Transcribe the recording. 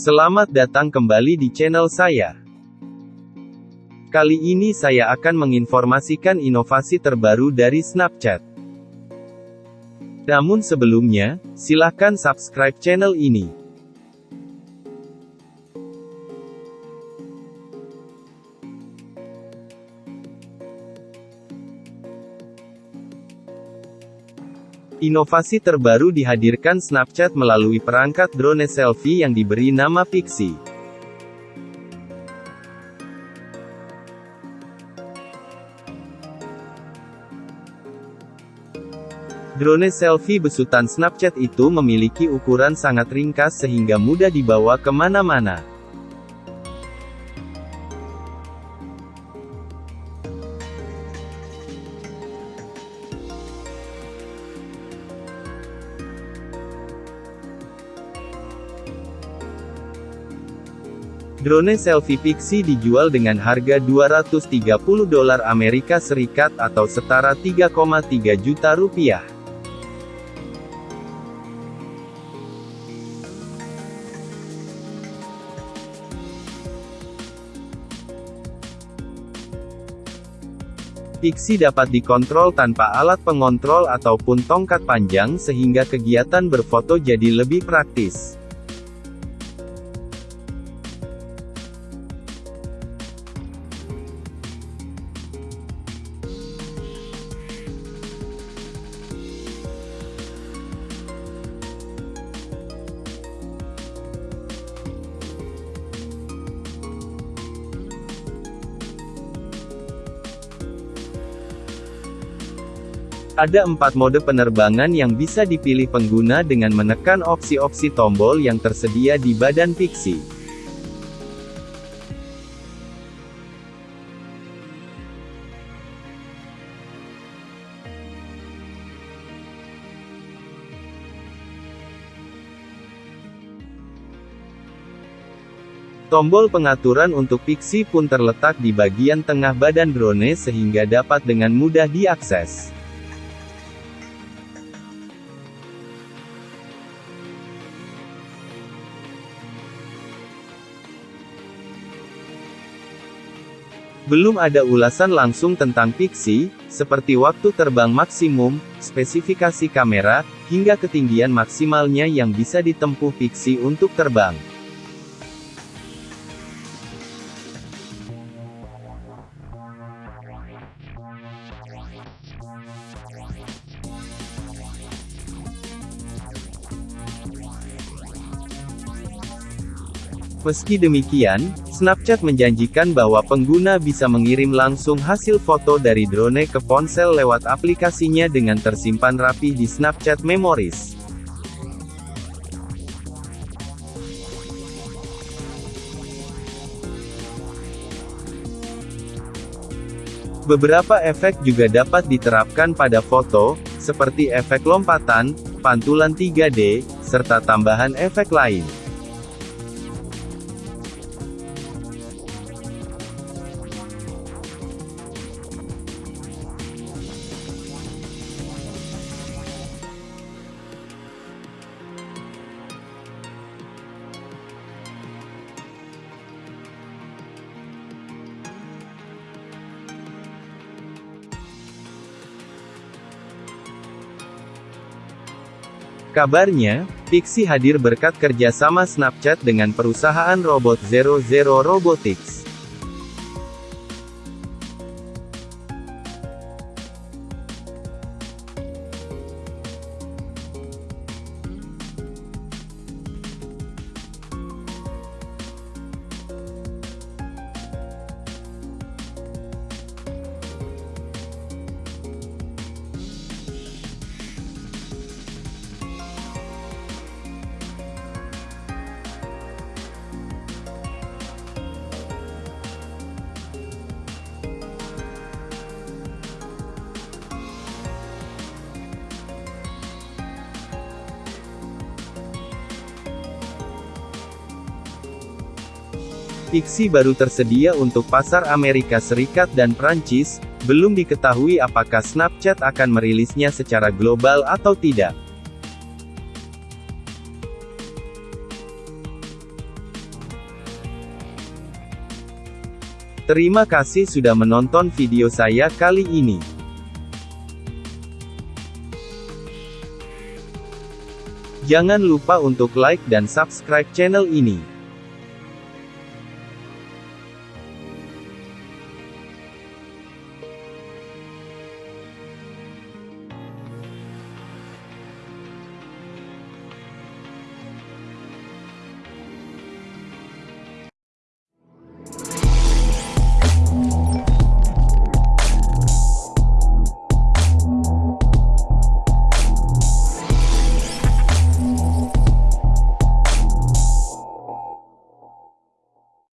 Selamat datang kembali di channel saya. Kali ini saya akan menginformasikan inovasi terbaru dari Snapchat. Namun sebelumnya, silahkan subscribe channel ini. Inovasi terbaru dihadirkan Snapchat melalui perangkat drone selfie yang diberi nama Pixie. Drone selfie besutan Snapchat itu memiliki ukuran sangat ringkas sehingga mudah dibawa ke mana-mana. Drone selfie Pixie dijual dengan harga 230 dolar Amerika Serikat atau setara 3,3 juta rupiah. Pixie dapat dikontrol tanpa alat pengontrol ataupun tongkat panjang sehingga kegiatan berfoto jadi lebih praktis. Ada empat mode penerbangan yang bisa dipilih pengguna dengan menekan opsi-opsi tombol yang tersedia di badan Pixie. Tombol pengaturan untuk Pixie pun terletak di bagian tengah badan drone sehingga dapat dengan mudah diakses. Belum ada ulasan langsung tentang Pixie, seperti waktu terbang maksimum, spesifikasi kamera, hingga ketinggian maksimalnya yang bisa ditempuh Pixie untuk terbang. Meski demikian, Snapchat menjanjikan bahwa pengguna bisa mengirim langsung hasil foto dari drone ke ponsel lewat aplikasinya dengan tersimpan rapi di Snapchat Memories. Beberapa efek juga dapat diterapkan pada foto, seperti efek lompatan, pantulan 3D, serta tambahan efek lain. Kabarnya, Pixie hadir berkat kerjasama Snapchat dengan perusahaan robot Zero Zero Robotics. Pixie baru tersedia untuk pasar Amerika Serikat dan Perancis. belum diketahui apakah Snapchat akan merilisnya secara global atau tidak. Terima kasih sudah menonton video saya kali ini. Jangan lupa untuk like dan subscribe channel ini.